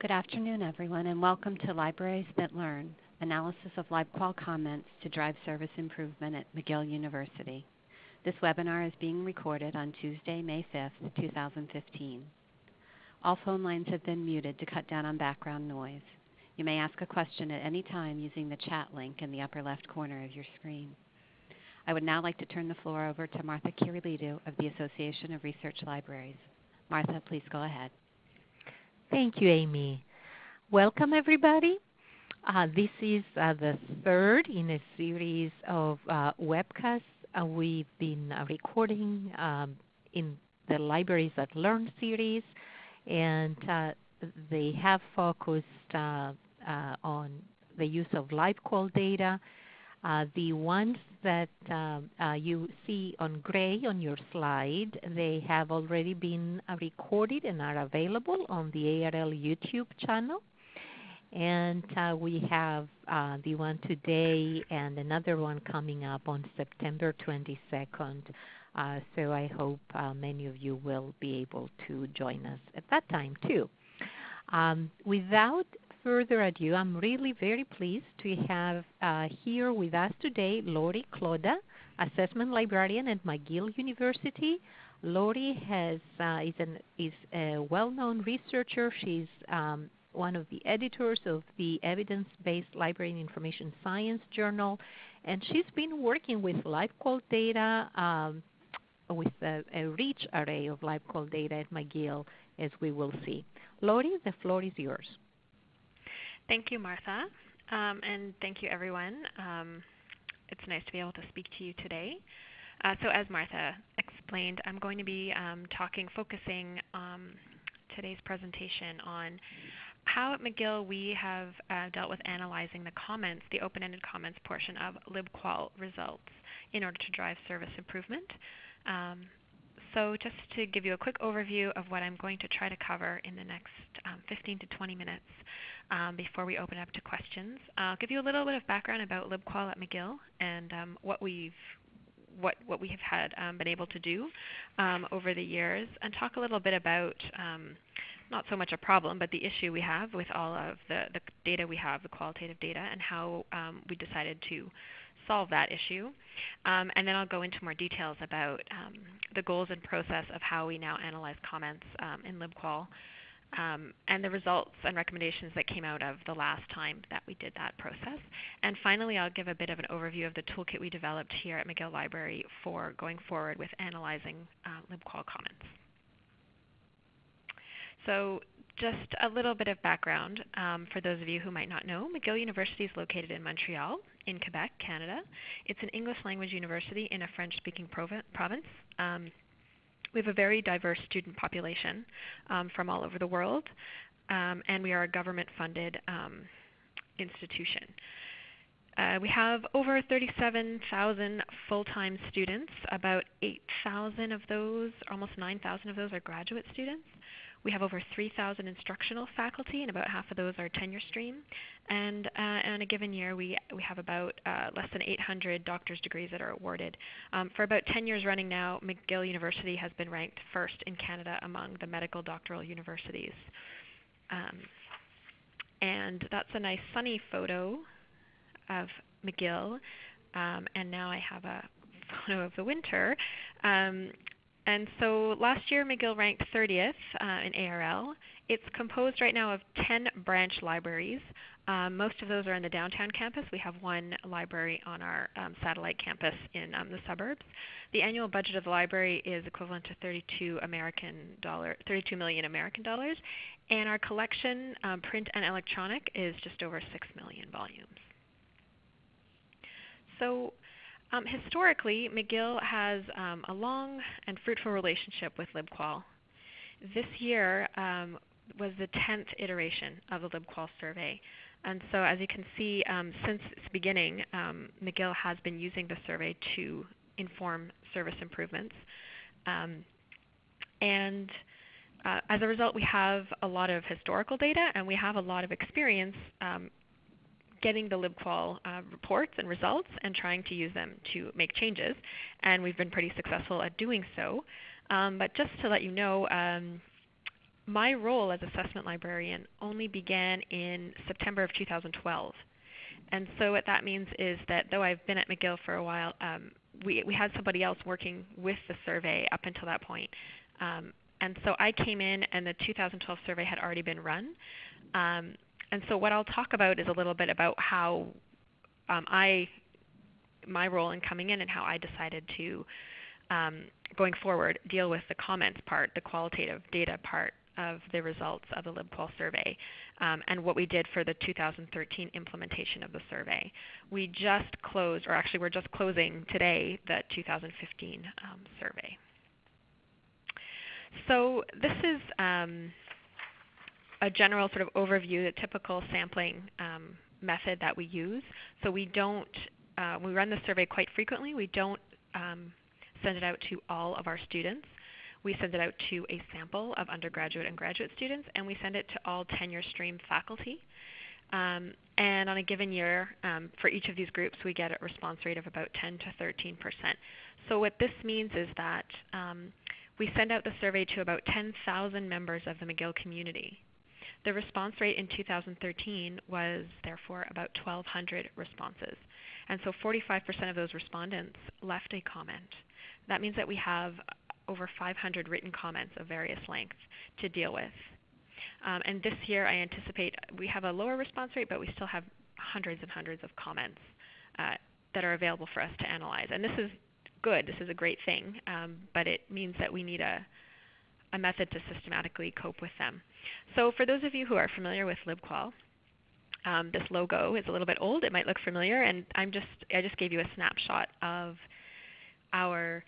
Good afternoon, everyone, and welcome to Libraries That Learn, analysis of LibQual comments to drive service improvement at McGill University. This webinar is being recorded on Tuesday, May 5th, 2015. All phone lines have been muted to cut down on background noise. You may ask a question at any time using the chat link in the upper left corner of your screen. I would now like to turn the floor over to Martha Kyrillidou of the Association of Research Libraries. Martha, please go ahead. Thank you, Amy. Welcome, everybody. Uh, this is uh, the third in a series of uh, webcasts uh, we've been uh, recording um, in the Libraries That Learn series, and uh, they have focused on the use of LibQual data uh, the ones that um, uh, you see on gray on your slide, they have already been uh, recorded and are available on the ARL YouTube channel. And uh, we have uh, the one today and another one coming up on September 22nd. Uh, so I hope many of you will be able to join us at that time too. Um, without further ado, I'm really very pleased to have uh, here with us today Lorie Kloda, Assessment Librarian at McGill University. Lorie has, uh, is, an, is, a well-known researcher. She's um, one of the editors of the Evidence-Based Library and Information Science Journal, and she's been working with LibQual data um, with a, a, rich array of LibQual data at McGill, as we will see. Lorie, the floor is yours. Thank you, Martha, um, and thank you, everyone. Um, it's nice to be able to speak to you today. Uh, so as Martha explained, I'm going to be um, talking, focusing um, today's presentation on how at McGill we have uh, dealt with analyzing the comments, the open-ended comments portion of LibQual results in order to drive service improvement. Um, so just to give you a quick overview of what I'm going to try to cover in the next um, 15 to 20 minutes um, before we open up to questions. I'll give you a little bit of background about LibQual at McGill and um, what we've what, what we have had um, been able to do um, over the years, and talk a little bit about um, not so much a problem, but the issue we have with all of the, the data we have, the qualitative data, and how we decided to solve that issue. Um, and then I'll go into more details about um, the goals and process of how we now analyze comments um, in LibQual um, and the results and recommendations that came out of the last time that we did that process. And finally, I'll give a bit of an overview of the toolkit we developed here at McGill Library for going forward with analyzing uh, LibQual comments. So just a little bit of background um, for those of you who might not know. McGill University is located in Montreal, in Quebec, Canada. It's an English language university in a French-speaking province. Um, we have a very diverse student population um, from all over the world, um, and we are a government-funded um, institution. Uh, we have over 37,000 full-time students. About 8,000 of those, almost 9,000 of those are graduate students. We have over 3,000 instructional faculty, and about half of those are tenure stream. And uh, in a given year, we, we have about uh, less than 800 doctor's degrees that are awarded. Um, for about 10 years running now, McGill University has been ranked first in Canada among the medical doctoral universities. Um, and that's a nice sunny photo of McGill. Um, and now I have a photo of the winter. Um, and so last year, McGill ranked 30th uh, in ARL. It's composed right now of 10 branch libraries. Um, most of those are in the downtown campus. We have one library on our um, satellite campus in um, the suburbs. The annual budget of the library is equivalent to 32 American dollar, 32 million American dollars, and our collection, um, print and electronic, is just over 6 million volumes. So um, historically, McGill has um, a long and fruitful relationship with LibQual. This year um, was the 10th iteration of the LibQual survey. And so as you can see, um, since its beginning, um, McGill has been using the survey to inform service improvements. Um, and uh, as a result, we have a lot of historical data and we have a lot of experience um, getting the LibQual uh, reports and results and trying to use them to make changes. And we've been pretty successful at doing so. Um, but just to let you know, um, my role as assessment librarian only began in September of 2012. And so what that means is that though I've been at McGill for a while, um, we, we had somebody else working with the survey up until that point. Um, and so I came in and the 2012 survey had already been run. Um, and so what I'll talk about is a little bit about how um, I, my role in coming in and how I decided to, um, going forward, deal with the comments part, the qualitative data part of the results of the LibQual survey um, and what we did for the 2013 implementation of the survey. We just closed, or actually we're just closing today, the 2015 um, survey. So this is um, a general sort of overview, the typical sampling um, method that we use. So we don't, uh, we run the survey quite frequently. We don't um, send it out to all of our students. We send it out to a sample of undergraduate and graduate students, and we send it to all tenure stream faculty. Um, and on a given year, um, for each of these groups, we get a response rate of about 10 to 13 percent. So what this means is that um, we send out the survey to about 10,000 members of the McGill community. The response rate in 2013 was therefore about 1,200 responses. And so 45% of those respondents left a comment. That means that we have over 500 written comments of various lengths to deal with. Um, and this year I anticipate we have a lower response rate, but we still have hundreds and hundreds of comments uh, that are available for us to analyze. And this is good, this is a great thing, um, but it means that we need a, a method to systematically cope with them. So for those of you who are familiar with LibQual, um, this logo is a little bit old. It might look familiar, and I'm just I just gave you a snapshot of our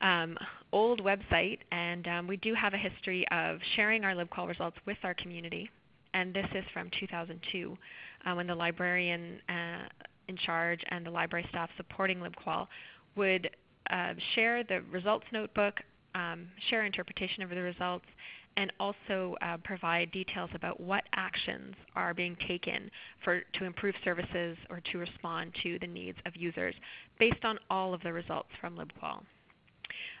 um, old website, and um, we do have a history of sharing our LibQual results with our community. And this is from 2002, uh, when the librarian uh, in charge and the library staff supporting LibQual would uh, share the results notebook, um, share interpretation of the results, and also uh, provide details about what actions are being taken for, to improve services or to respond to the needs of users based on all of the results from LibQual.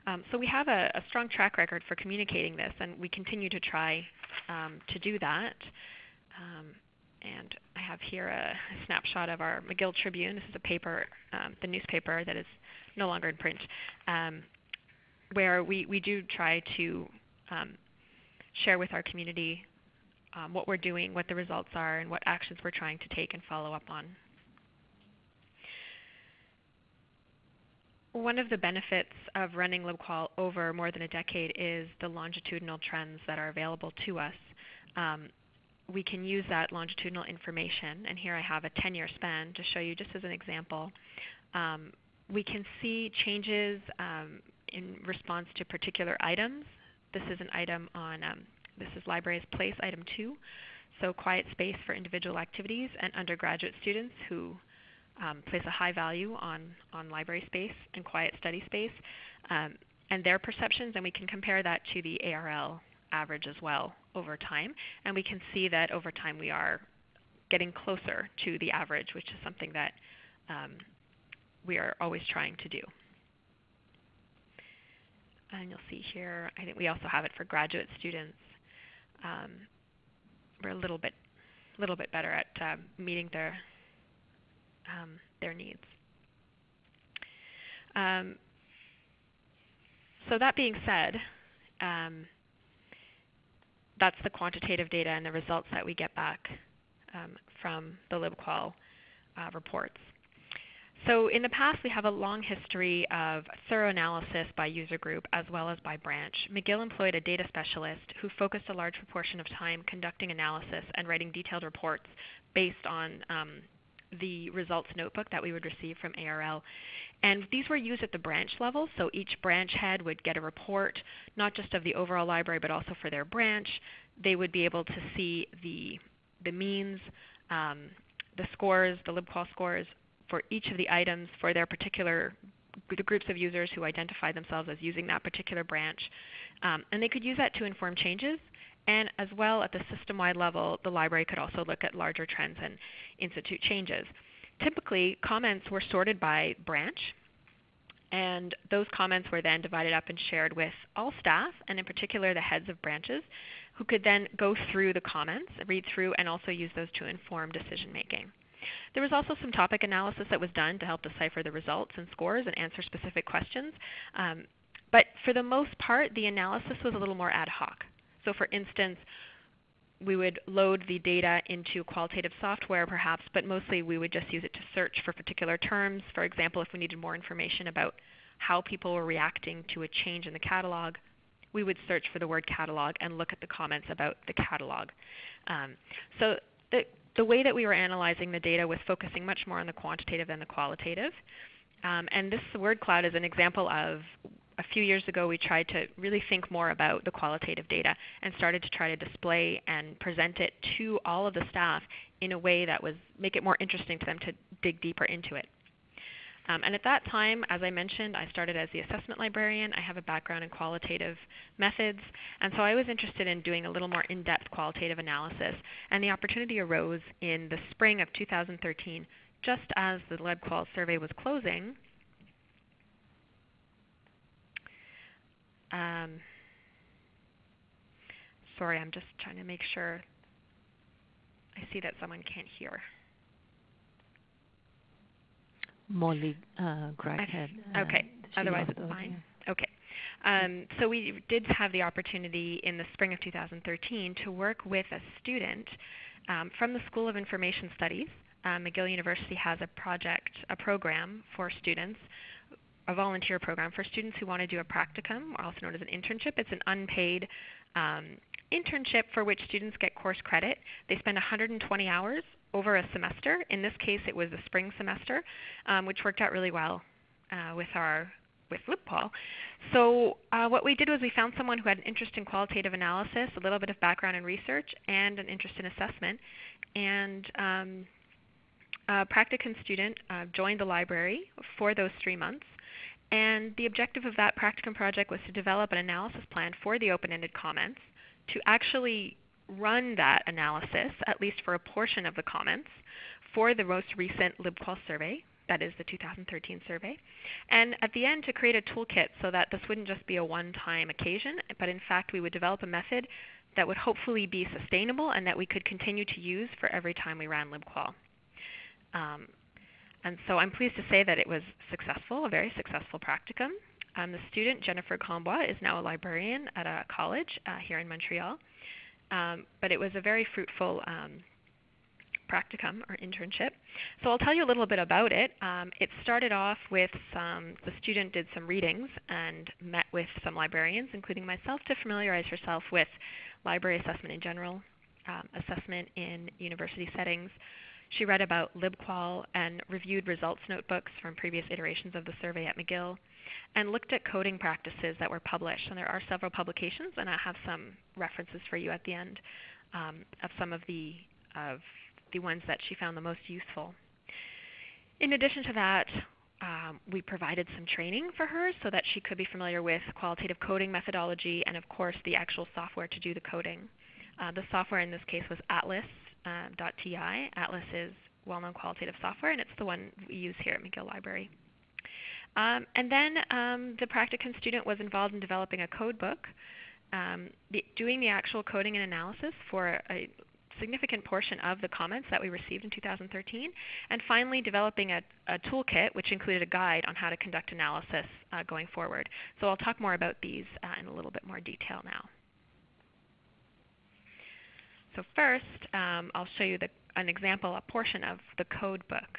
Um, so we have a, a, strong track record for communicating this, and we continue to try um, to do that. Um, and I have here a, a, snapshot of our McGill Tribune. This is a paper, um, the newspaper that is no longer in print, um, where we, we do try to um, share with our community um, what we're doing, what the results are, and what actions we're trying to take and follow up on. One of the benefits of running LibQual over more than a decade is the longitudinal trends that are available to us. Um, we can use that longitudinal information, and here I have a 10-year span to show you just as an example. Um, we can see changes um, in response to particular items. This is an item on, um, this is Library as Place, item 2. So quiet space for individual activities and undergraduate students who um, place a high value on, on library space and quiet study space um, and their perceptions, and we can compare that to the ARL average as well over time. And we can see that over time we are getting closer to the average, which is something that um, we are always trying to do. And you'll see here, I think we also have it for graduate students. Um, we're a little bit, a little bit better at uh, meeting their um, their needs. Um, so that being said, um, that's the quantitative data and the results that we get back um, from the LibQual uh, reports. So in the past, we have a long history of thorough analysis by user group as well as by branch. McGill employed a data specialist who focused a large proportion of time conducting analysis and writing detailed reports based on um, the results notebook that we would receive from ARL. And these were used at the branch level, so each branch head would get a report, not just of the overall library, but also for their branch. They would be able to see the, the means, um, the scores, the LibQual scores for each of the items for their particular the groups of users who identify themselves as using that particular branch. Um, and they could use that to inform changes and as well at the system-wide level, the library could also look at larger trends and institute changes. Typically, comments were sorted by branch, and those comments were then divided up and shared with all staff, and in particular the heads of branches. who could then go through the comments, read through, and also use those to inform decision making. There was also some topic analysis that was done to help decipher the results and scores and answer specific questions. Um, but for the most part, the analysis was a little more ad hoc. So for instance, we would load the data into qualitative software perhaps, but mostly we would just use it to search for particular terms. For example, if we needed more information about how people were reacting to a change in the catalog, we would search for the word catalog and look at the comments about the catalog. Um, so the, the way that we were analyzing the data was focusing much more on the quantitative than the qualitative. Um, and this word cloud is an example of a few years ago we tried to really think more about the qualitative data and started to try to display and present it to all of the staff in a way that was make it more interesting to them to dig deeper into it. Um, and at that time, as I mentioned, I started as the assessment librarian. I have a background in qualitative methods, and so I was interested in doing a little more in-depth qualitative analysis. And the opportunity arose in the spring of 2013, just as the LibQual survey was closing, Um, sorry, I'm just trying to make sure I see that someone can't hear. Molly uh, Crackhead. Uh, okay, otherwise it's fine. Okay. Um, so we did have the opportunity in the spring of 2013 to work with a student um, from the School of Information Studies. Uh, McGill University has a project, a program for students a volunteer program for students who want to do a practicum, also known as an internship. It's an unpaid um, internship for which students get course credit. They spend 120 hours over a semester. In this case, it was the spring semester, um, which worked out really well uh, with our with LibQual. So uh, what we did was we found someone who had an interest in qualitative analysis, a little bit of background in research, and an interest in assessment. And um, a practicum student uh, joined the library for those three months. And the objective of that practicum project was to develop an analysis plan for the open-ended comments, to actually run that analysis, at least for a portion of the comments, for the most recent LibQual survey, that is the 2013 survey, and at the end to create a toolkit so that this wouldn't just be a one-time occasion, but in fact we would develop a method that would hopefully be sustainable and that we could continue to use for every time we ran LibQual. Um, and so I'm pleased to say that it was successful, a very successful practicum. Um, the student, Jennifer Combois, is now a librarian at a college uh, here in Montreal. Um, but it was a very fruitful um, practicum or internship. So I'll tell you a little bit about it. Um, it started off with some, the student did some readings and met with some librarians, including myself, to familiarize herself with library assessment in general, um, assessment in university settings, she read about LibQual and reviewed results notebooks from previous iterations of the survey at McGill and looked at coding practices that were published. And there are several publications, and I have some references for you at the end um, of some of the, of the ones that she found the most useful. In addition to that, um, we provided some training for her so that she could be familiar with qualitative coding methodology and, of course, the actual software to do the coding. Uh, the software in this case was Atlas, um, .ti. Atlas is well-known qualitative software, and it's the one we use here at McGill Library. Um, and then um, the practicum student was involved in developing a code book, um, the, doing the actual coding and analysis for a significant portion of the comments that we received in 2013, and finally developing a, a toolkit which included a guide on how to conduct analysis uh, going forward. So I'll talk more about these uh, in a little bit more detail now. So first, um, I'll show you the, an example, a portion of the code book.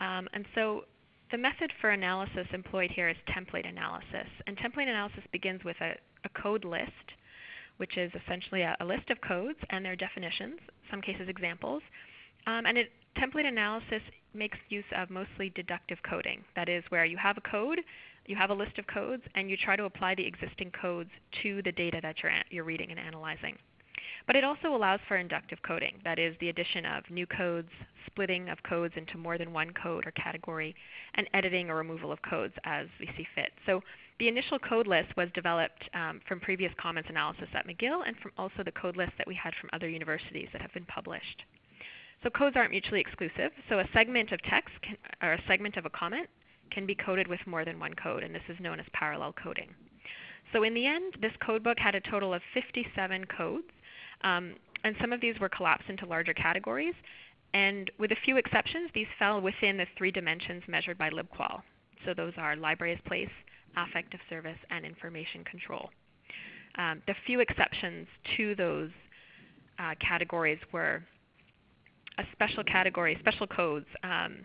Um, and so the method for analysis employed here is template analysis. And template analysis begins with a, a code list, which is essentially a, a, list of codes and their definitions, some cases examples. Um, and it, template analysis makes use of mostly deductive coding. That is where you have a code, you have a list of codes, and you try to apply the existing codes to the data that you're, you're reading and analyzing. But it also allows for inductive coding, that is, the addition of new codes, splitting of codes into more than one code or category, and editing or removal of codes as we see fit. So the initial code list was developed um, from previous comments analysis at McGill and from also the code list that we had from other universities that have been published. So codes aren't mutually exclusive. So a segment of text can, or a segment of a comment can be coded with more than one code, and this is known as parallel coding. So in the end, this codebook had a total of 57 codes, um, and some of these were collapsed into larger categories. And with a few exceptions, these fell within the three dimensions measured by LibQual. So those are library as place, affective service, and information control. Um, the few exceptions to those uh, categories were a special category, special codes, um,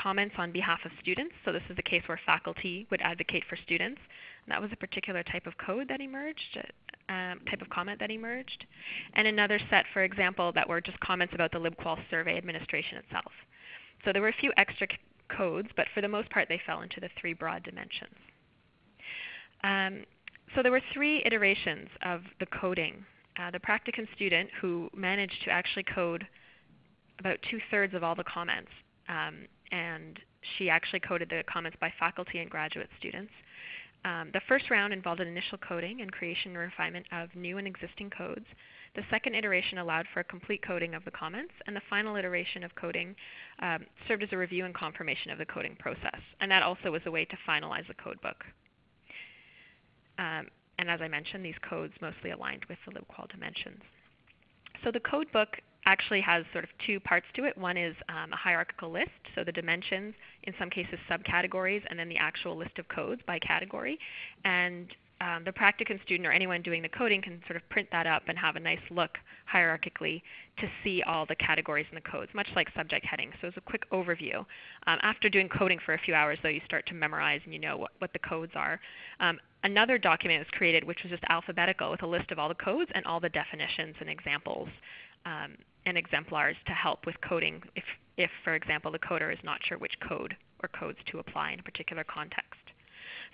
comments on behalf of students. So this is the case where faculty would advocate for students. And that was a particular type of code that emerged, um, type of comment that emerged. And another set, for example, that were just comments about the LibQual survey administration itself. So there were a few extra codes, but for the most part they fell into the three broad dimensions. Um, so there were three iterations of the coding. Uh, the practicum student who managed to actually code about two-thirds of all the comments, um, and she actually coded the comments by faculty and graduate students. Um, the first round involved an initial coding and creation and refinement of new and existing codes. The second iteration allowed for a complete coding of the comments, and the final iteration of coding um, served as a review and confirmation of the coding process. And that also was a way to finalize the codebook. Um, and as I mentioned, these codes mostly aligned with the LibQual dimensions. So the codebook actually has sort of two parts to it. One is um, a hierarchical list, so the dimensions, in some cases subcategories, and then the actual list of codes by category. And um, the practicum student or anyone doing the coding can sort of print that up and have a nice look hierarchically to see all the categories and the codes, much like subject headings. So it's a quick overview. Um, after doing coding for a few hours, though, you start to memorize and you know what, what the codes are. Um, another document was created which was just alphabetical with a list of all the codes and all the definitions and examples um, and exemplars to help with coding if, if, for example, the coder is not sure which code or codes to apply in a particular context.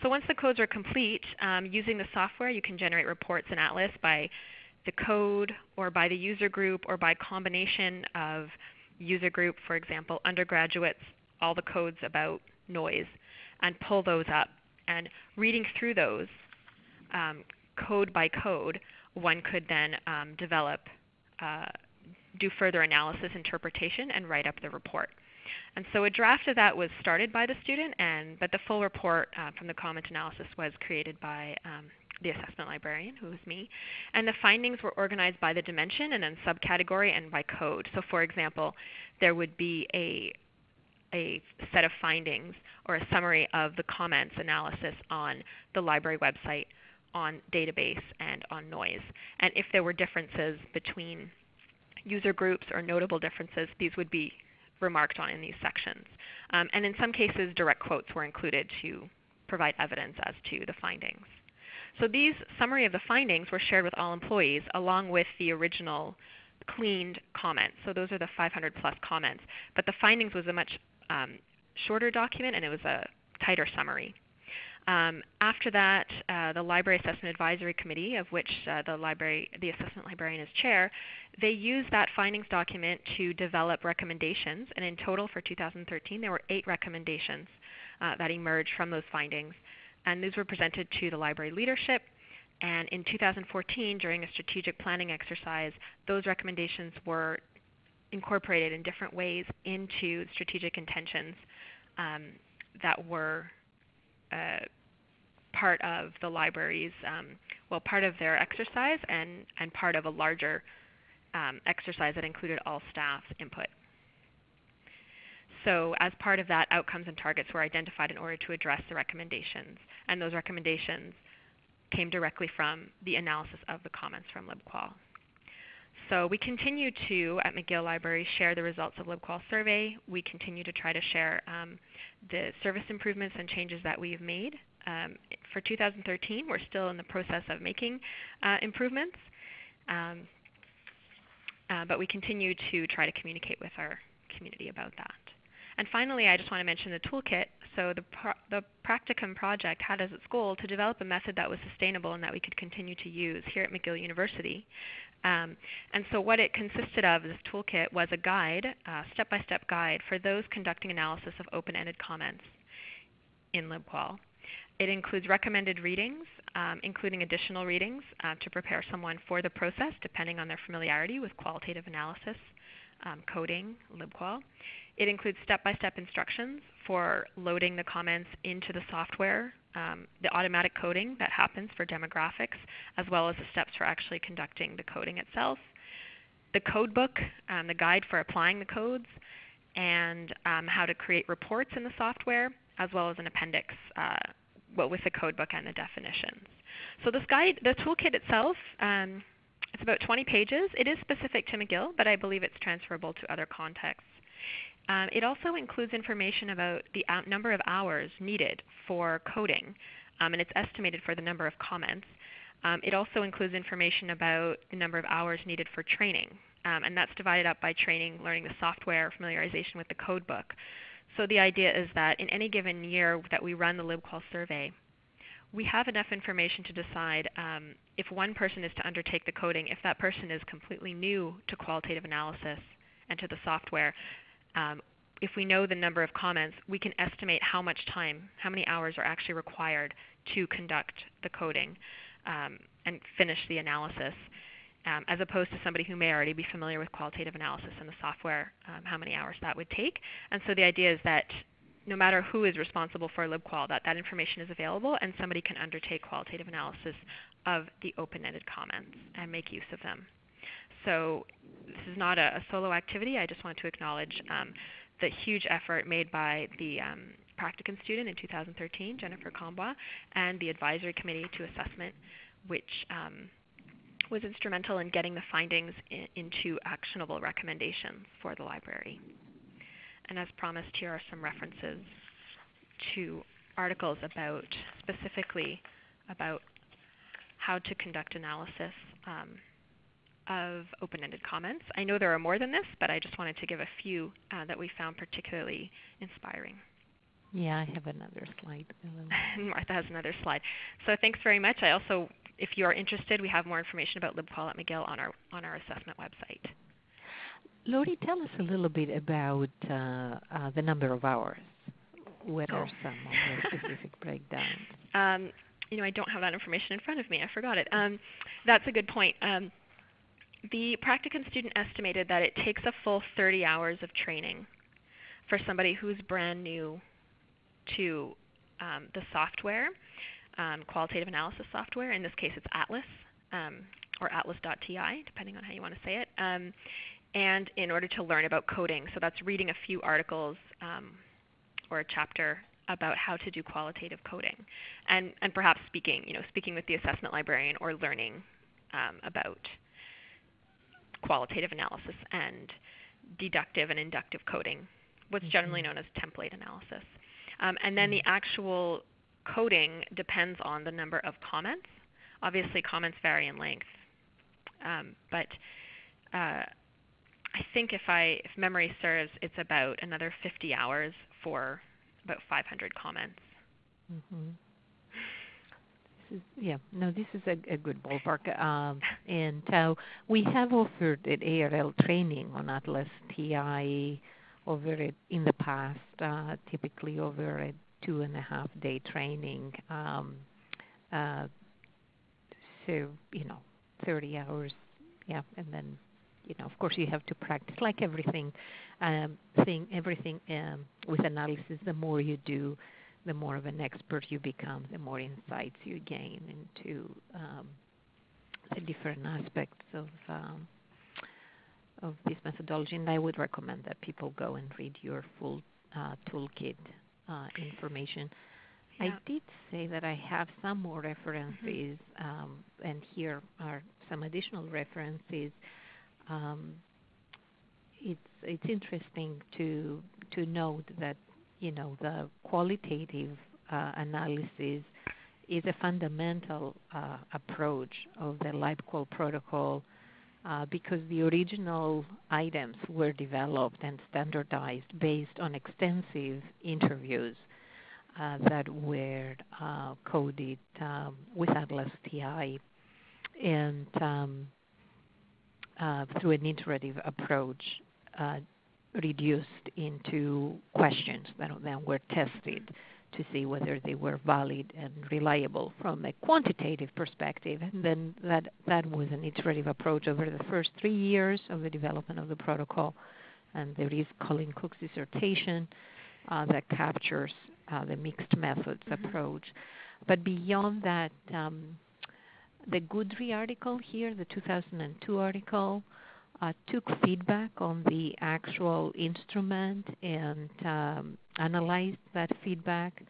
So once the codes are complete, um, using the software, you can generate reports in Atlas by the code or by the user group or by combination of user group, for example, undergraduates, all the codes about noise, and pull those up. And reading through those um, code by code, one could then um, develop uh, do further analysis, interpretation, and write up the report. And so a draft of that was started by the student, and but the full report uh, from the comment analysis was created by um, the assessment librarian, who was me. And the findings were organized by the dimension and then subcategory and by code. So for example, there would be a a set of findings or a summary of the comments analysis on the library website, on database, and on noise. And if there were differences between user groups or notable differences, these would be remarked on in these sections. Um, and in some cases, direct quotes were included to provide evidence as to the findings. So these summary of the findings were shared with all employees along with the original cleaned comments. So those are the 500 plus comments. But the findings was a much um, shorter document and it was a tighter summary. Um, after that, uh, the Library Assessment Advisory Committee, of which uh, the, library, the assessment librarian is chair, they used that findings document to develop recommendations. And in total for 2013, there were eight recommendations uh, that emerged from those findings. And these were presented to the library leadership. And in 2014, during a strategic planning exercise, those recommendations were incorporated in different ways into strategic intentions um, that were uh, part of the library's, um, well, part of their exercise and, and part of a larger um, exercise that included all staff's input. So as part of that, outcomes and targets were identified in order to address the recommendations. And those recommendations came directly from the analysis of the comments from LibQual. So we continue to, at McGill Library, share the results of LibQual survey. We continue to try to share um, the service improvements and changes that we've made. Um, for 2013, we're still in the process of making uh, improvements, um, uh, but we continue to try to communicate with our community about that. And finally, I just want to mention the toolkit. So the, pro the practicum project had as its goal to develop a method that was sustainable and that we could continue to use here at McGill University. Um, and so what it consisted of, this toolkit, was a guide, step-by-step guide for those conducting analysis of open-ended comments in LibQual. It includes recommended readings, um, including additional readings uh, to prepare someone for the process depending on their familiarity with qualitative analysis, um, coding, LibQual. It includes step-by-step -step instructions for loading the comments into the software um, the automatic coding that happens for demographics, as well as the steps for actually conducting the coding itself. The code book, um, the guide for applying the codes, and um, how to create reports in the software, as well as an appendix uh, well, with the code book and the definitions. So this guide, the toolkit itself, um, it's about 20 pages. It is specific to McGill, but I believe it's transferable to other contexts. Um, it also includes information about the number of hours needed for coding, um, and it's estimated for the number of comments. Um, it also includes information about the number of hours needed for training, um, and that's divided up by training, learning the software, familiarization with the code book. So the idea is that in any given year that we run the LibQual survey, we have enough information to decide um, if one person is to undertake the coding, if that person is completely new to qualitative analysis and to the software. Um, if we know the number of comments, we can estimate how much time, how many hours are actually required to conduct the coding um, and finish the analysis um, as opposed to somebody who may already be familiar with qualitative analysis and the software, um, how many hours that would take. And so the idea is that no matter who is responsible for LibQual, that that information is available and somebody can undertake qualitative analysis of the open-ended comments and make use of them. So this is not a, a solo activity. I just want to acknowledge um, the huge effort made by the um, practicum student in 2013, Jennifer Combois, and the advisory committee to assessment, which um, was instrumental in getting the findings in, into actionable recommendations for the library. And as promised, here are some references to articles about specifically about how to conduct analysis um, of open-ended comments. I know there are more than this, but I just wanted to give a few uh, that we found particularly inspiring. Yeah, I have another slide. Martha has another slide. So thanks very much. I also if you are interested, we have more information about LibQual at McGill on our, on our assessment website. Lorie, tell us a little bit about uh, uh, the number of hours. What oh. are some of the specific breakdowns? Um, you know, I don't have that information in front of me. I forgot it. Um, that's a good point. Um, the practicum student estimated that it takes a full 30 hours of training for somebody who's brand new to um, the software um, qualitative analysis software. In this case, it's Atlas um, or atlas.ti, depending on how you want to say it. Um, and in order to learn about coding, so that's reading a few articles um, or a chapter about how to do qualitative coding, and and perhaps speaking, you know, speaking with the assessment librarian or learning um, about qualitative analysis and deductive and inductive coding, what's generally mm-hmm. known as template analysis. Um, and then the mm-hmm. actual coding depends on the number of comments. Obviously, comments vary in length, um, but uh, I think if I if memory serves, it's about another 50 hours for about 500 comments. Mm-hmm. Is, yeah, no, this is a, a good ballpark. Um, and uh, we have offered at ARL training on Atlas TI over it in the past, uh, typically over a two and a half day training. Um, uh, so you know, 30 hours, yeah, and then you know, of course, you have to practice like everything. Um, thing, everything um, with analysis. The more you do, the more of an expert you become. The more insights you gain into um, the different aspects of um, of this methodology. And I would recommend that people go and read your full uh, toolkit uh, information. Yeah. I did say that I have some more references, mm-hmm. um, and here are some additional references. Um, it's it's interesting to to note that you know the qualitative uh, analysis is a fundamental uh, approach of the LibQual protocol uh, because the original items were developed and standardized based on extensive interviews uh, that were uh, coded um, with Atlas TI and um, uh, through an iterative approach uh, reduced into questions that then were tested to see whether they were valid and reliable from a quantitative perspective. And then that, that was an iterative approach over the first three years of the development of the protocol. And there is Colleen Cook's dissertation uh, that captures uh, the mixed methods mm-hmm. approach. but beyond that, um, the Guidry article here, the 2002 article, uh, took feedback on the actual instrument and um, analyzed that feedback,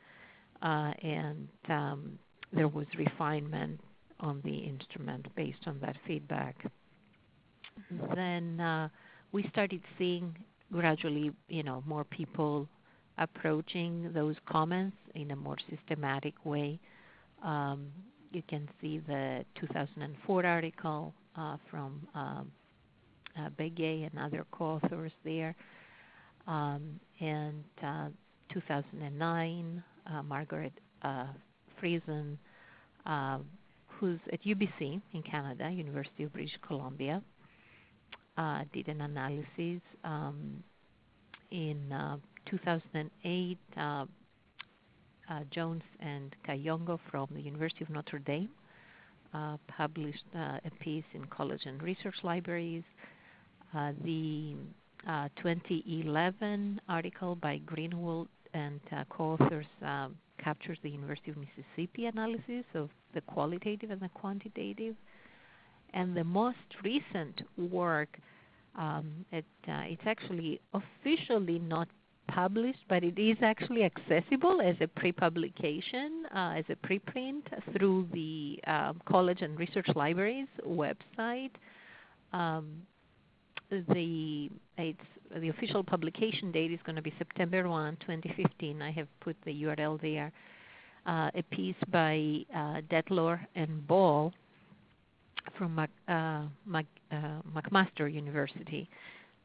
uh, and um, there was refinement on the instrument based on that feedback. Then uh, we started seeing gradually, you know, more people approaching those comments in a more systematic way. Um, you can see the 2004 article uh, from um, uh, Begay and other co-authors there, um, and uh, 2009 uh, Margaret uh, Friesen, who's at UBC in Canada, University of British Columbia, did an analysis um, in 2008. Uh, Jones and Kayongo from the University of Notre Dame uh, published uh, a piece in College and Research Libraries. The 2011 article by Greenwald and co-authors um, captures the University of Mississippi analysis of the qualitative and the quantitative. And the most recent work, um, it, uh, it's actually officially not published, but it is actually accessible as a pre-publication, uh, as a preprint through the um, College and Research Libraries website. Um, the the official publication date is going to be September 1, 2015. I have put the URL there. Uh, a piece by uh, Detlor and Ball from Mac, uh, Mac, uh, McMaster University.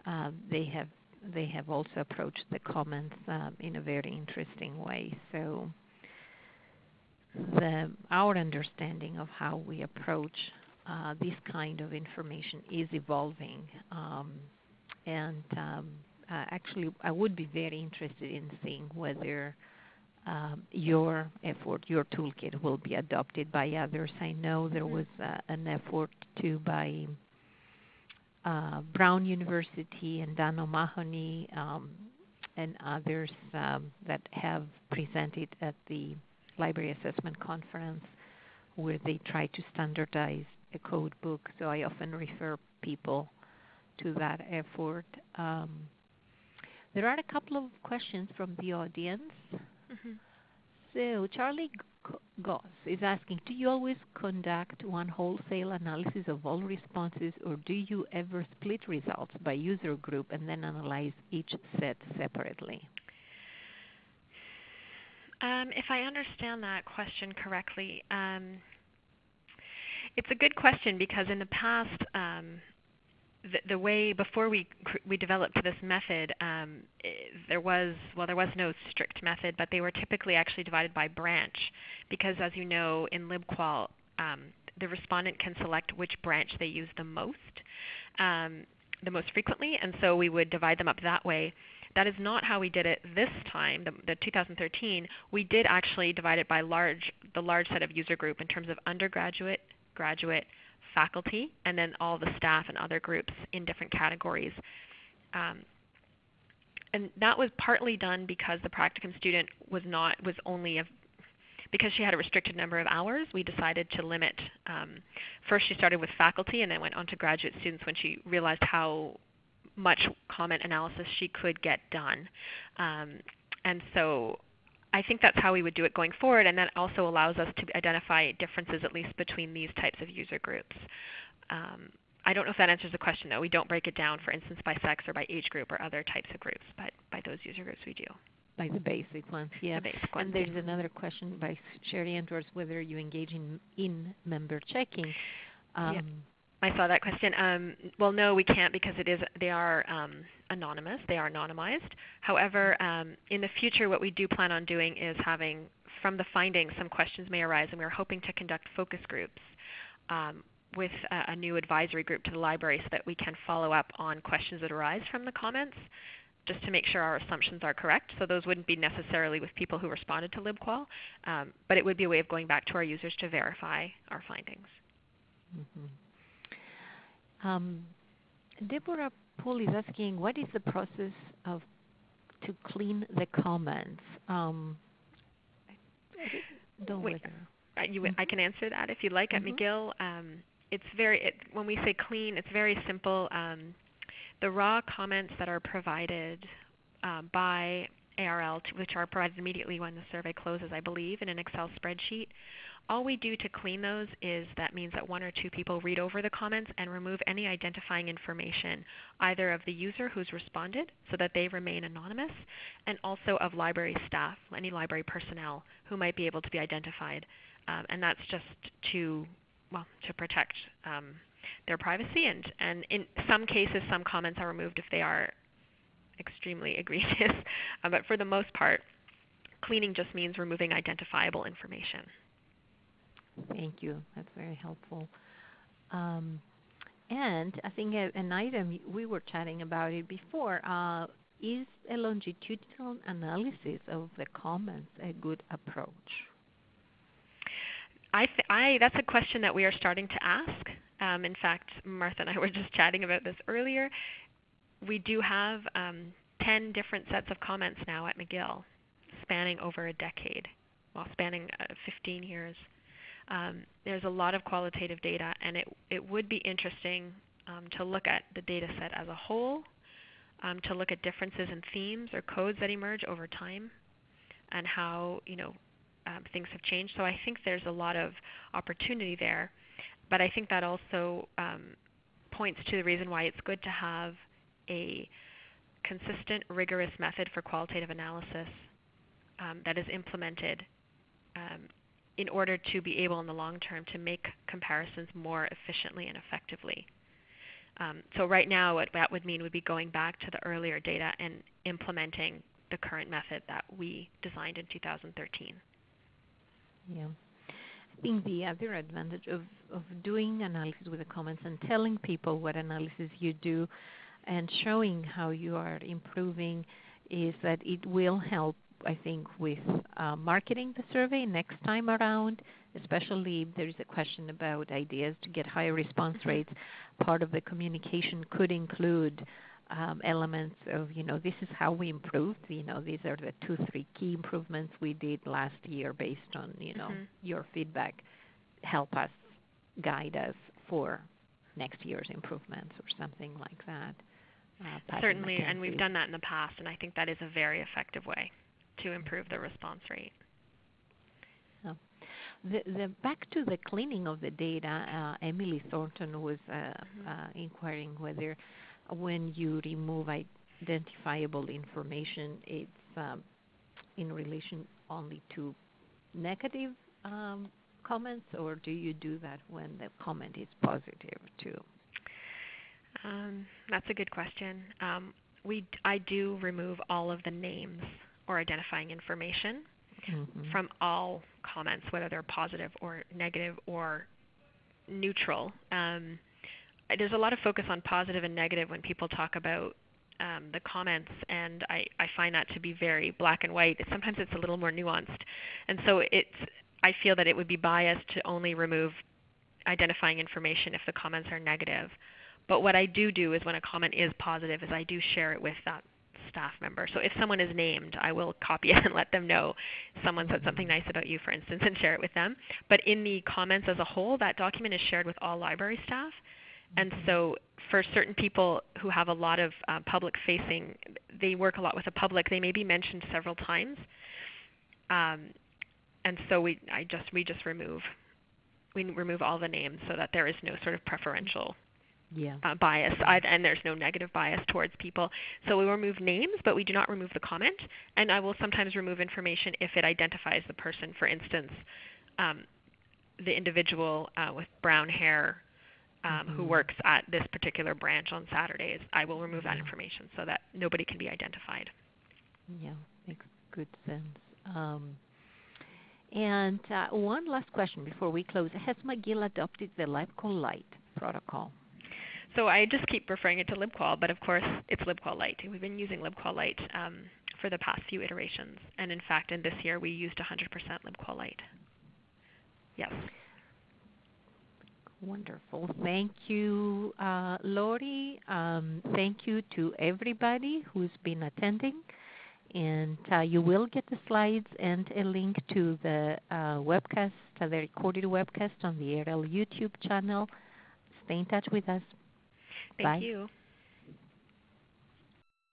Uh, they have they have also approached the comments um, in a very interesting way. So the, our understanding of how we approach uh, this kind of information is evolving. Um, and um, uh, actually, I would be very interested in seeing whether um, your effort, your toolkit, will be adopted by others. I know there mm-hmm. was uh, an effort to by uh, Brown University and Dan O'Mahony um, and others um, that have presented at the Library Assessment Conference where they try to standardize a code book. So I often refer people to that effort. Um, there are a couple of questions from the audience. Mm-hmm. So Charlie Goss is asking, do you always conduct one wholesale analysis of all responses or do you ever split results by user group and then analyze each set separately? Um, if I understand that question correctly, um, it's a good question because in the past, um, the, the, way before we we developed this method, um, there was well there was no strict method, but they were typically actually divided by branch, because as you know in LibQual, um, the respondent can select which branch they use the most, um, the most frequently, and so we would divide them up that way. That is not how we did it this time, the, the 2013. We did actually divide it by large, the large set of user group in terms of undergraduate, graduate, faculty, and then all the staff and other groups in different categories. Um, and that was partly done because the practicum student was not was only a because she had a restricted number of hours, we decided to limit. Um, first, she started with faculty and then went on to graduate students when she realized how much comment analysis she could get done. Um, and so I think that's how we would do it going forward, and that also allows us to identify differences, at least between these types of user groups. Um, I don't know if that answers the question, though. We don't break it down, for instance, by sex or by age group or other types of groups, but by those user groups we do. By the basic ones, yeah. The basic ones, and there's yeah. another question by Sherry Andrews whether you engage in in-member checking. Um, yeah. I saw that question. Um, well, no, we can't because it is they are um, anonymous. They are anonymized. However, um, in the future, what we do plan on doing is having from the findings some questions may arise, and we're hoping to conduct focus groups um, with a, a, new advisory group to the library so that we can follow up on questions that arise from the comments just to make sure our assumptions are correct. So those wouldn't be necessarily with people who responded to LibQual, um, but it would be a way of going back to our users to verify our findings. Mm-hmm. Um, Deborah Poole is asking, what is the process of to clean the comments? Um, don't Wait, uh, you, Mhm. I can answer that if you like. At Mhm. McGill, um, it's very it, when we say clean, it's very simple. Um, the raw comments that are provided um, by ARL, which are provided immediately when the survey closes, I believe, in an Excel spreadsheet. All we do to clean those is that means that one or two people read over the comments and remove any identifying information, either of the user who's responded, so that they remain anonymous, and also of library staff, any library personnel who might be able to be identified. Um, and that's just to well to protect um, their privacy. And, and in some cases, some comments are removed if they are extremely egregious. Uh, but for the most part, cleaning just means removing identifiable information. Thank you. That's very helpful. Um, and I think a, an item we were chatting about it before uh, is a longitudinal analysis of the comments a good approach? I, th- I that's a question that we are starting to ask. Um, in fact, Martha and I were just chatting about this earlier. We do have um, 10 different sets of comments now at McGill, spanning over a decade, well, spanning uh, 15 years. Um, there's a lot of qualitative data, and it, it would be interesting um, to look at the data set as a whole, um, to look at differences in themes or codes that emerge over time, and how you know um, things have changed. So I think there's a lot of opportunity there, but I think that also um, points to the reason why it's good to have a consistent, rigorous method for qualitative analysis um, that is implemented um, in order to be able in the long term to make comparisons more efficiently and effectively. Um, so right now what that would mean would be going back to the earlier data and implementing the current method that we designed in 2013. Yeah. I think the other advantage of, of doing analysis with the comments and telling people what analysis you do and showing how you are improving is that it will help, I think, with uh, marketing the survey next time around, especially if there is a question about ideas to get higher response rates. Part of the communication could include um, elements of, you know, this is how we improved. You know, these are the two, three key improvements we did last year based on, you know, Mhm. your feedback. Help us, guide us for next year's improvements or something like that. Uh, Certainly, and we've done that in the past, and I think that is a very effective way to improve the response rate. The, the back to the cleaning of the data, uh, Emily Thornton was uh, uh, inquiring whether when you remove identifiable information, it's um, in relation only to negative um, comments, or do you do that when the comment is positive too? Um, that's a good question. Um, we, I do remove all of the names or identifying information Mhm. from all comments, whether they're positive or negative or neutral. Um, there's a lot of focus on positive and negative when people talk about um, the comments, and I, I find that to be very black and white. Sometimes it's a little more nuanced, and so it's. I feel that it would be biased to only remove identifying information if the comments are negative. But what I do do is when a comment is positive, is I do share it with that staff member. So if someone is named, I will copy it and let them know someone said something nice about you, for instance, and share it with them. But in the comments as a whole, that document is shared with all library staff. And so for certain people who have a lot of uh, public facing, they work a lot with the public, they may be mentioned several times. Um, and so we, I just, we just remove, we remove all the names so that there is no sort of preferential Yeah. uh, bias, I, and there's no negative bias towards people. So we remove names, but we do not remove the comment. And I will sometimes remove information if it identifies the person. For instance, um, the individual uh, with brown hair um, who Mhm. works at this particular branch on Saturdays, I will remove that information so that nobody can be identified. Yeah, makes good sense. Um, and uh, one last question before we close. Has McGill adopted the LibQual Lite protocol? So I just keep referring it to LibQual, but of course it's LibQual Lite. We've been using LibQual Lite um, for the past few iterations, and in fact, in this year we used 100% LibQual Lite. Yes. Wonderful. Thank you, uh, Lorie. Um, thank you to everybody who's been attending. And uh, you will get the slides and a link to the uh, webcast, the recorded webcast on the ARL YouTube channel. Stay in touch with us. Thank Bye. you.